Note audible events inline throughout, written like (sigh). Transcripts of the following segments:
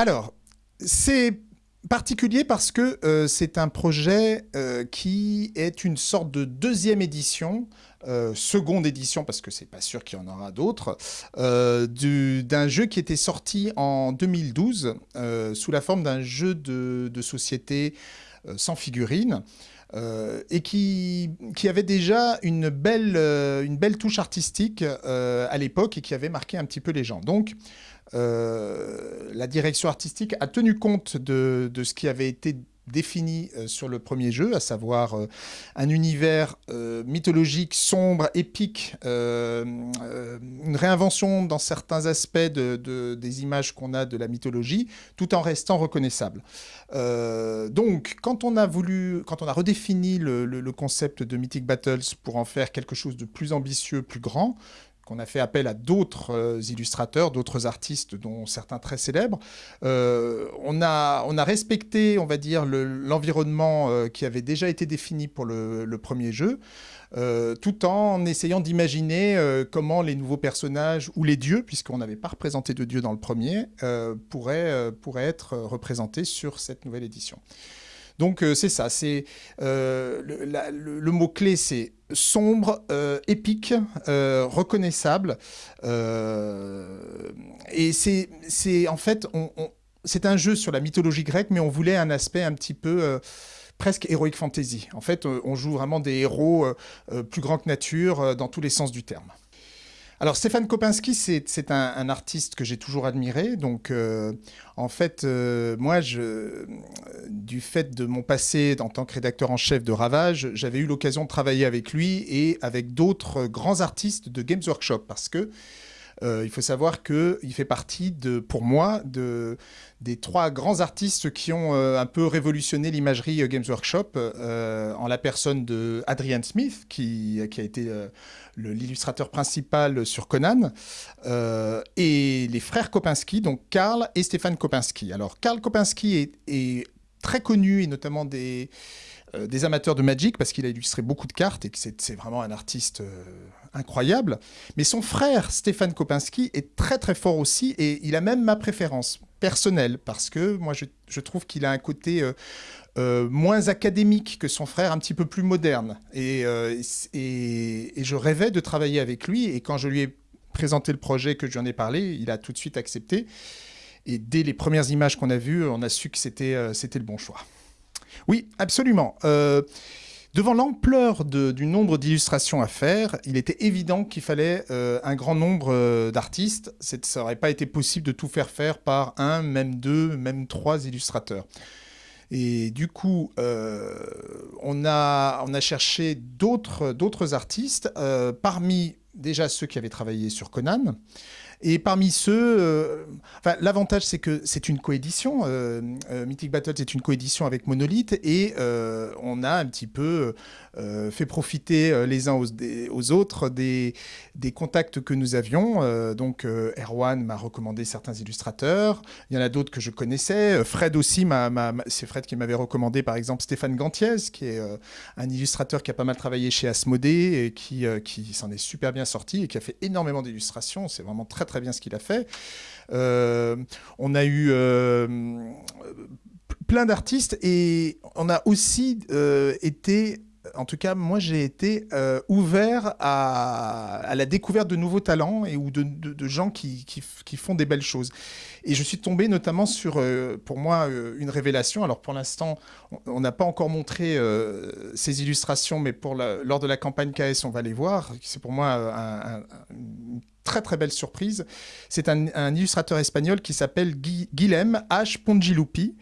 Alors, c'est particulier parce que euh, c'est un projet euh, qui est une sorte de deuxième édition, euh, seconde édition parce que c'est pas sûr qu'il y en aura d'autres, d'un jeu qui était sorti en 2012 sous la forme d'un jeu de, société sans figurines. et qui, qui, avait déjà une belle, une belle touche artistique à l'époque et qui avait marqué un petit peu les gens. Donc, euh, la direction artistique a tenu compte de, ce qui avait été défini euh, sur le premier jeu, à savoir euh, un univers mythologique, sombre, épique, une réinvention dans certains aspects de, des images qu'on a de la mythologie, tout en restant reconnaissable. donc, quand on a voulu, quand on a redéfini le concept de Mythic Battles pour en faire quelque chose de plus ambitieux, plus grand, on a fait appel à d'autres euh, illustrateurs, d'autres artistes, dont certains très célèbres. Euh, on, a, respecté, on va dire, l'environnement euh, qui avait déjà été défini pour le, premier jeu, tout en essayant d'imaginer comment les nouveaux personnages, ou les dieux, puisqu'on n'avait pas représenté de dieux dans le premier, pourraient être représentés sur cette nouvelle édition. Donc c'est ça, c'est le mot-clé, c'est sombre, euh, épique, euh, reconnaissable. Euh, et c'est en fait, c'est un jeu sur la mythologie grecque, mais on voulait un aspect un petit peu presque heroic fantasy. En fait, on joue vraiment des héros plus grands que nature dans tous les sens du terme. Alors Stéphane Kopinski, c'est un, artiste que j'ai toujours admiré. Donc euh, en fait, euh, moi, je, du fait de mon passé en tant que rédacteur en chef de Ravage, j'avais eu l'occasion de travailler avec lui et avec d'autres grands artistes de Games Workshop parce que euh, il faut savoir qu'il fait partie, de, pour moi, de, des trois grands artistes qui ont euh, un peu révolutionné l'imagerie euh, Games Workshop, en la personne de Adrian Smith, qui, a été l'illustrateur principal sur Conan, et les frères Kopinski, donc Karl et Stéphane Kopinski. Alors, Karl Kopinski est très connu, et notamment des euh, des amateurs de Magic parce qu'il a illustré beaucoup de cartes et que c'est vraiment un artiste euh, incroyable. Mais son frère, Stéphane Kopinski, est très très fort aussi et il a même ma préférence personnelle parce que moi je, trouve qu'il a un côté euh, moins académique que son frère, un petit peu plus moderne. Et, je rêvais de travailler avec lui et quand je lui ai présenté le projet, que je lui en ai parlé, il a tout de suite accepté. Et dès les premières images qu'on a vues, on a su que c'était le bon choix. Oui, absolument. Euh, devant l'ampleur du nombre d'illustrations à faire, il était évident qu'il fallait euh, un grand nombre euh, d'artistes. Ça n'aurait pas été possible de tout faire faire par un, même deux, même trois illustrateurs. Et du coup, on, a, on a cherché d'autres artistes, parmi déjà ceux qui avaient travaillé sur Conan, et parmi ceux, euh, l'avantage c'est que c'est une coédition. Euh, euh, Mythic Battles est une coédition avec Monolith et on a un petit peu fait profiter les uns aux, autres des, des, contacts que nous avions. donc Erwan m'a recommandé certains illustrateurs. Il y en a d'autres que je connaissais. Fred aussi, c'est Fred qui m'avait recommandé par exemple Stéphane Gantiez, qui est un illustrateur qui a pas mal travaillé chez Asmodée et qui, qui s'en est super bien sorti et qui a fait énormément d'illustrations. C'est vraiment très très bien ce qu'il a fait. Euh, on a eu euh, plein d'artistes et on a aussi euh, été en tout cas, moi, j'ai été ouvert à, la découverte de nouveaux talents et ou de, gens qui, font des belles choses. Et je suis tombé notamment sur, euh, pour moi, euh, une révélation. Alors pour l'instant, on n'a pas encore montré euh, ces illustrations, mais pour lors de la campagne KS, on va les voir. C'est pour moi une très très belle surprise. C'est un, illustrateur espagnol qui s'appelle Guilhem H. Pongilupi.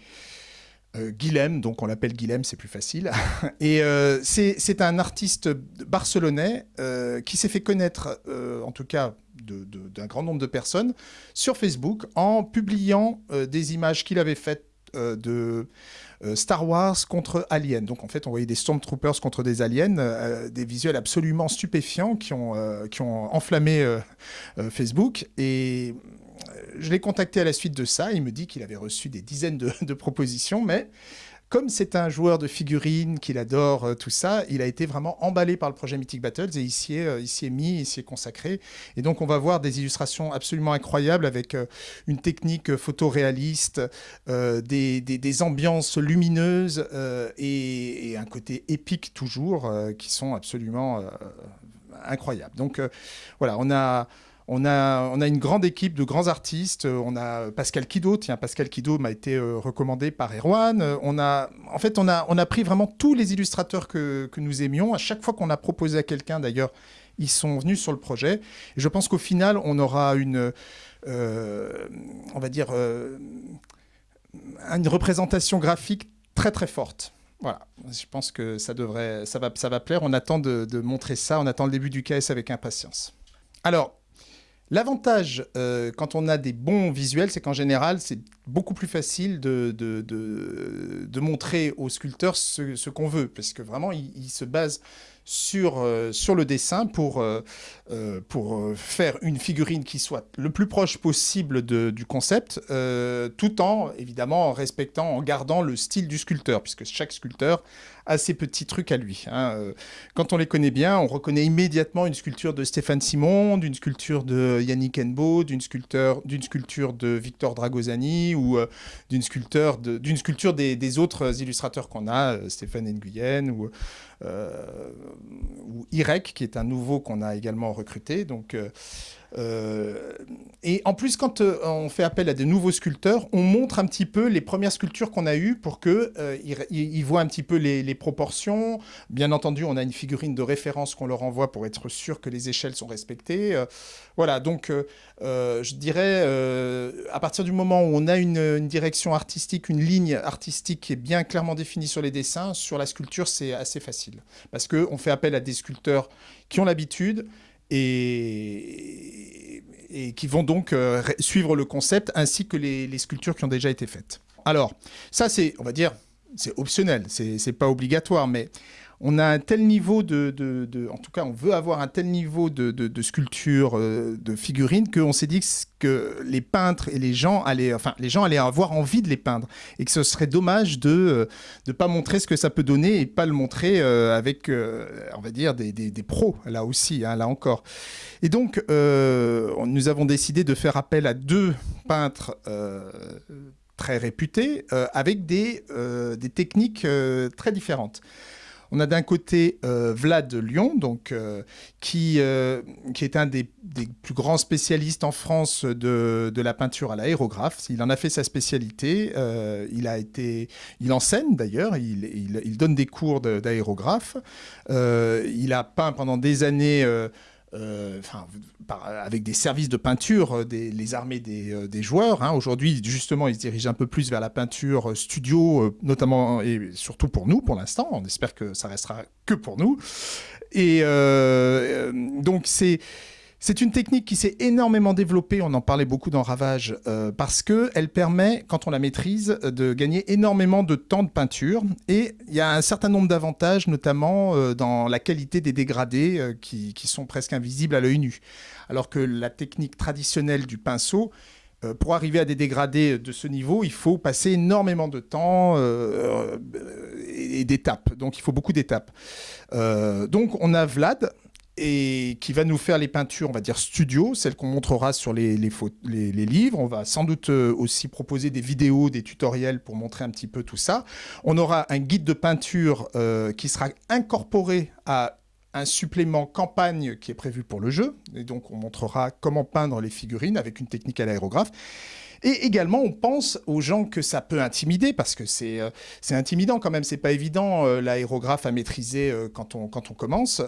Guilhem, donc on l'appelle Guilhem, c'est plus facile. (laughs) Et c'est un artiste barcelonais qui s'est fait connaître, en tout cas d'un grand nombre de personnes sur Facebook en publiant euh, des images qu'il avait faites euh, de euh, Star Wars contre Alien. Donc en fait, on voyait des Stormtroopers contre des aliens, des visuels absolument stupéfiants qui ont, qui ont enflammé Facebook. Et je l'ai contacté à la suite de ça. Il me dit qu'il avait reçu des dizaines de propositions, mais comme c'est un joueur de figurines, qu'il adore euh, tout ça, il a été vraiment emballé par le projet Mythic Battles et il s'y est, euh, mis, il s'y est consacré. Et donc on va voir des illustrations absolument incroyables avec euh, une technique photoréaliste, des, des, ambiances lumineuses et, un côté épique toujours qui sont absolument incroyables. Donc voilà, on a... On a, on a, une grande équipe de grands artistes. On a Pascal Kido. Tiens, Pascal Kido m'a été euh, recommandé par Erwan. On a, en fait, on a, on a pris vraiment tous les illustrateurs que, que nous aimions. À chaque fois qu'on a proposé à quelqu'un, d'ailleurs, ils sont venus sur le projet. Et je pense qu'au final, on aura une, euh, on va dire, euh, une représentation graphique très très forte. Voilà, je pense que ça devrait, ça va, ça va plaire. On attend de, de montrer ça. On attend le début du KS avec impatience. Alors, L'avantage, euh, quand on a des bons visuels, c'est qu'en général, c'est beaucoup plus facile de, montrer au sculpteur ce, qu'on veut, parce que vraiment, il se base sur, euh, sur le dessin pour, euh, euh, pour faire une figurine qui soit le plus proche possible du concept, tout en, évidemment, en respectant, en gardant le style du sculpteur, puisque chaque sculpteur a ses petits trucs à lui. Hein. Quand on les connaît bien, on reconnaît immédiatement une sculpture de Stéphane Simon, d'une sculpture de Yannick Enbo, d'une sculpture, sculpture de Victor Dragosani ou d'une sculpture, d'une sculpture des, des, autres illustrateurs qu'on a, Stéphane Nguyen ou ou IREC, qui est un nouveau qu'on a également recruté. Donc, euh, euh, et en plus, quand on fait appel à des nouveaux sculpteurs, on montre un petit peu les premières sculptures qu'on a eues pour qu'ils ils voient un petit peu les, proportions. Bien entendu, on a une figurine de référence qu'on leur envoie pour être sûr que les échelles sont respectées. voilà, donc je dirais, à partir du moment où on a une, une, direction artistique, une ligne artistique qui est bien clairement définie sur les dessins, sur la sculpture, c'est assez facile. Parce qu'on fait appel à des sculpteurs qui ont l'habitude et, qui vont donc euh, suivre le concept ainsi que les, sculptures qui ont déjà été faites. Alors, ça c'est, on va dire, c'est optionnel, c'est pas obligatoire, mais on a un tel niveau de, en tout cas, on veut avoir un tel niveau de, sculpture, euh, de figurines, qu'on s'est dit que les peintres et les gens allaient, enfin, les gens allaient avoir envie de les peindre et que ce serait dommage de ne euh, pas montrer ce que ça peut donner et pas le montrer euh, avec, on va dire, des, pros là aussi, hein, là encore. Et donc, nous avons décidé de faire appel à deux peintres très réputés avec des, des techniques très différentes. On a d'un côté euh, Vlad Lyon, euh, qui, euh, qui est un des, plus grands spécialistes en France de, la peinture à l'aérographe. Il en a fait sa spécialité. il, il enseigne d'ailleurs, il, donne des cours d'aérographe. il a peint pendant des années euh, enfin, avec des services de peinture, euh, les armées des, euh, joueurs. Hein. Aujourd'hui, justement, ils se dirigent un peu plus vers la peinture studio, notamment et surtout pour nous, pour l'instant. On espère que ça restera que pour nous. Et donc, c'est c'est une technique qui s'est énormément développée, on en parlait beaucoup dans Ravage, euh, parce qu'elle permet, quand on la maîtrise, de gagner énormément de temps de peinture. Et il y a un certain nombre d'avantages, notamment euh, dans la qualité des dégradés, euh, qui, sont presque invisibles à l'œil nu. Alors que la technique traditionnelle du pinceau, pour arriver à des dégradés de ce niveau, il faut passer énormément de temps et d'étapes. Donc il faut beaucoup d'étapes. donc on a Vlad, et qui va nous faire les peintures, on va dire studio, celles qu'on montrera sur les, livres. On va sans doute euh, aussi proposer des vidéos, des tutoriels pour montrer un petit peu tout ça. On aura un guide de peinture euh, qui sera incorporé à un supplément campagne qui est prévu pour le jeu. Et donc, on montrera comment peindre les figurines avec une technique à l'aérographe. Et également, on pense aux gens que ça peut intimider, parce que c'est euh, intimidant quand même, c'est pas évident euh, l'aérographe à maîtriser euh, quand, on, commence.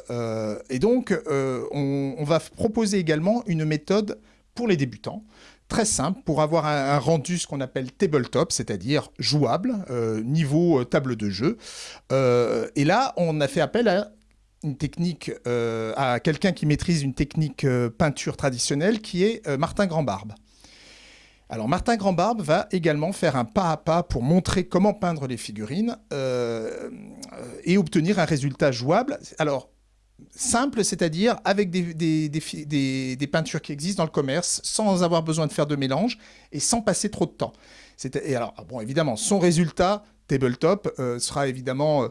et donc, on, va proposer également une méthode pour les débutants, très simple, pour avoir un, rendu ce qu'on appelle tabletop, c'est-à-dire jouable, niveau table de jeu. et là, on a fait appel à une technique, à quelqu'un qui maîtrise une technique peinture traditionnelle, qui est Martin Grandbarbe. Alors Martin Grandbarbe va également faire un pas à pas pour montrer comment peindre les figurines euh, et obtenir un résultat jouable. Alors simple, c'est-à-dire avec des, peintures qui existent dans le commerce, sans avoir besoin de faire de mélange et sans passer trop de temps. Et alors, bon, évidemment, son résultat, tabletop, euh, sera évidemment...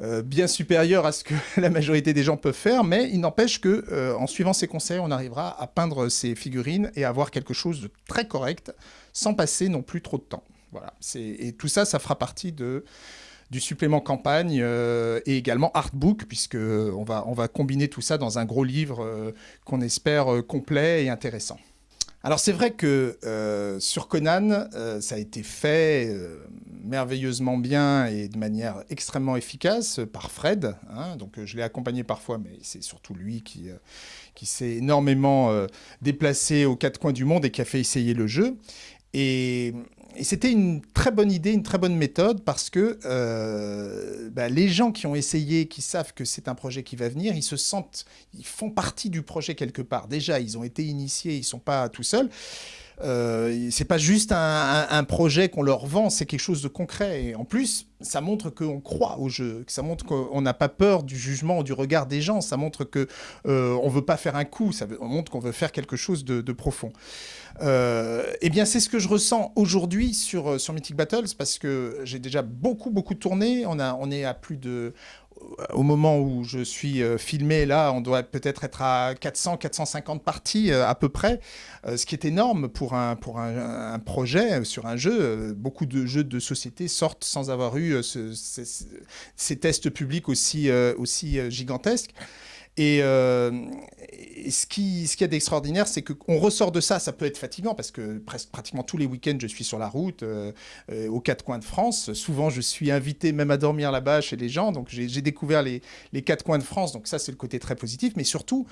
Euh, euh, bien supérieur à ce que (laughs) la majorité des gens peuvent faire, mais il n'empêche que en suivant ses conseils, on arrivera à peindre ses figurines et à avoir quelque chose de très correct, sans passer non plus trop de temps. Voilà. Et tout ça, ça fera partie du supplément campagne euh, et également artbook, puisque on va, on va combiner tout ça dans un gros livre euh, qu'on espère euh, complet et intéressant. Alors c'est vrai que sur Conan, ça a été fait merveilleusement bien et de manière extrêmement efficace par Fred. Hein. donc je l'ai accompagné parfois, mais c'est surtout lui qui, qui s'est énormément déplacé aux quatre coins du monde et qui a fait essayer le jeu. Et et c'était une très bonne idée, une très bonne méthode parce que euh, bah, les gens qui ont essayé, qui savent que c'est un projet qui va venir, ils se sentent, ils font partie du projet quelque part. Déjà, ils ont été initiés, ils ne sont pas tout seuls. Euh, c'est pas juste un, projet qu'on leur vend, c'est quelque chose de concret. Et en plus, ça montre qu'on croit au jeu, ça montre qu'on n'a pas peur du jugement ou du regard des gens, ça montre qu'on euh, ne veut pas faire un coup, ça montre qu'on veut faire quelque chose de, profond. Euh, eh bien, c'est ce que je ressens aujourd'hui sur, sur Mythic Battles, parce que j'ai déjà beaucoup, beaucoup tourné. On, a, on est à plus de au moment où je suis euh, filmé, là, on doit peut-être être à 400, 450 parties euh, à peu près, euh, ce qui est énorme pour un, pour un, projet sur un jeu. Beaucoup de jeux de société sortent sans avoir eu ces, tests publics aussi, aussi gigantesques. Et, euh, ce qui, ce qui est d'extraordinaire, c'est qu'on ressort de ça, ça peut être fatigant parce que pratiquement tous les week-ends, je suis sur la route, euh, euh, aux quatre coins de France. Souvent, je suis invité même à dormir là-bas chez les gens. Donc, j'ai découvert les, les quatre coins de France. Donc, ça, c'est le côté très positif. Mais surtout,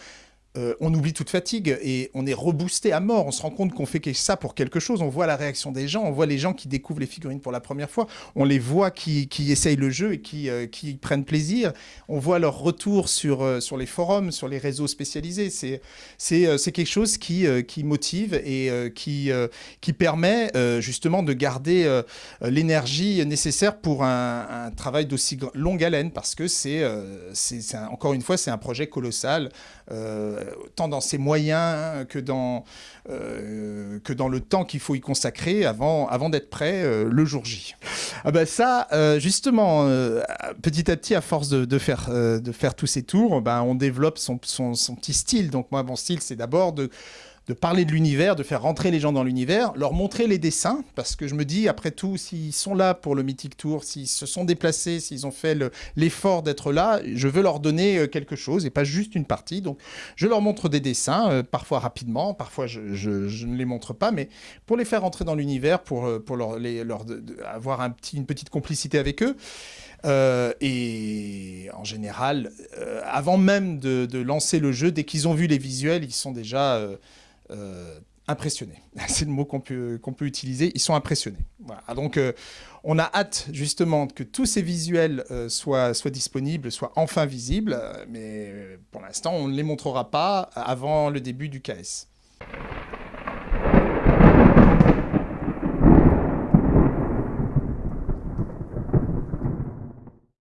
euh, on oublie toute fatigue et on est reboosté à mort. On se rend compte qu'on fait ça pour quelque chose. On voit la réaction des gens, on voit les gens qui découvrent les figurines pour la première fois, on les voit qui, essayent le jeu et qui, euh, qui, prennent plaisir. On voit leur retour sur, euh, sur les forums, sur les réseaux spécialisés. C'est quelque chose qui, qui motive et qui, qui permet justement de garder l'énergie nécessaire pour un, travail d'aussi longue haleine parce que c'est encore une fois, c'est un projet colossal. Euh, tant dans ses moyens que dans, euh, que dans le temps qu'il faut y consacrer avant, avant d'être prêt euh, le jour J. Ah ben ça, justement, petit à petit, à force de, faire, de faire tous ces tours, ben, on développe son, son, son petit style. Donc moi, mon style, c'est d'abord de de parler de l'univers, de faire rentrer les gens dans l'univers, leur montrer les dessins, parce que je me dis, après tout, s'ils sont là pour le Mythic Tour, s'ils se sont déplacés, s'ils ont fait l'effort d'être là, je veux leur donner euh, quelque chose et pas juste une partie. Donc, je leur montre des dessins, euh, parfois rapidement, parfois je, ne les montre pas, mais pour les faire rentrer dans l'univers, pour, euh, pour leur, avoir une petite complicité avec eux. et en général, avant même de, lancer le jeu, dès qu'ils ont vu les visuels, ils sont déjà euh, impressionnés. (laughs) C'est le mot qu'on peut, peut utiliser. Ils sont impressionnés. Voilà. Donc, euh, on a hâte justement que tous ces visuels euh, soient, soient disponibles, soient enfin visibles. Mais pour l'instant, on ne les montrera pas avant le début du KS.